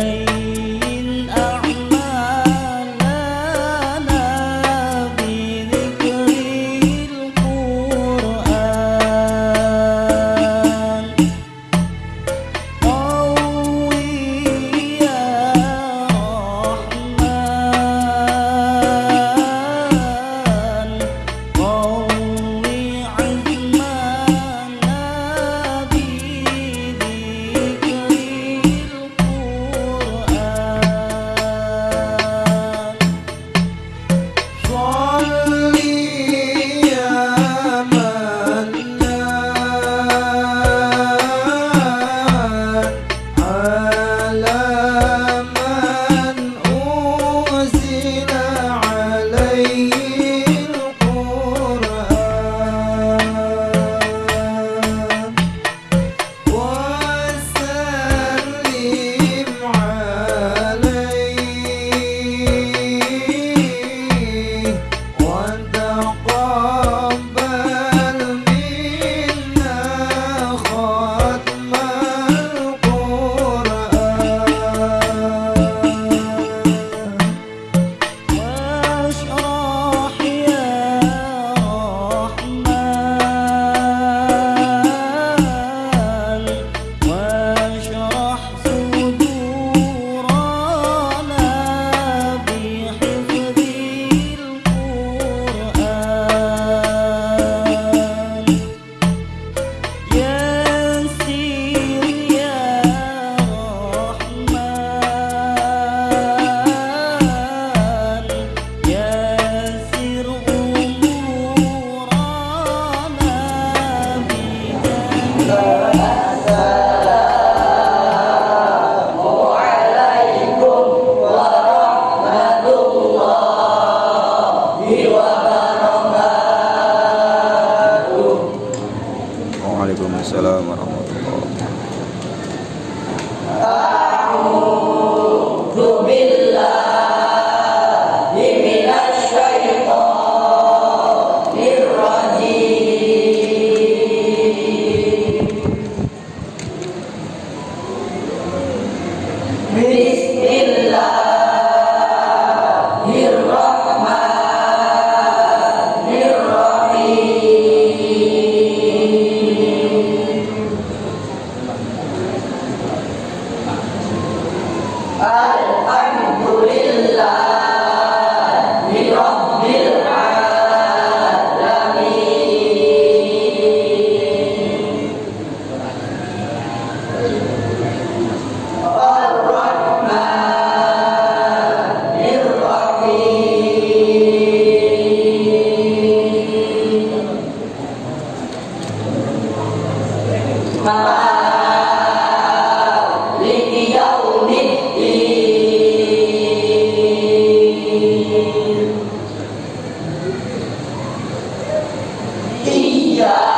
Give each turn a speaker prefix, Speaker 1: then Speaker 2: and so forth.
Speaker 1: day. Yeah.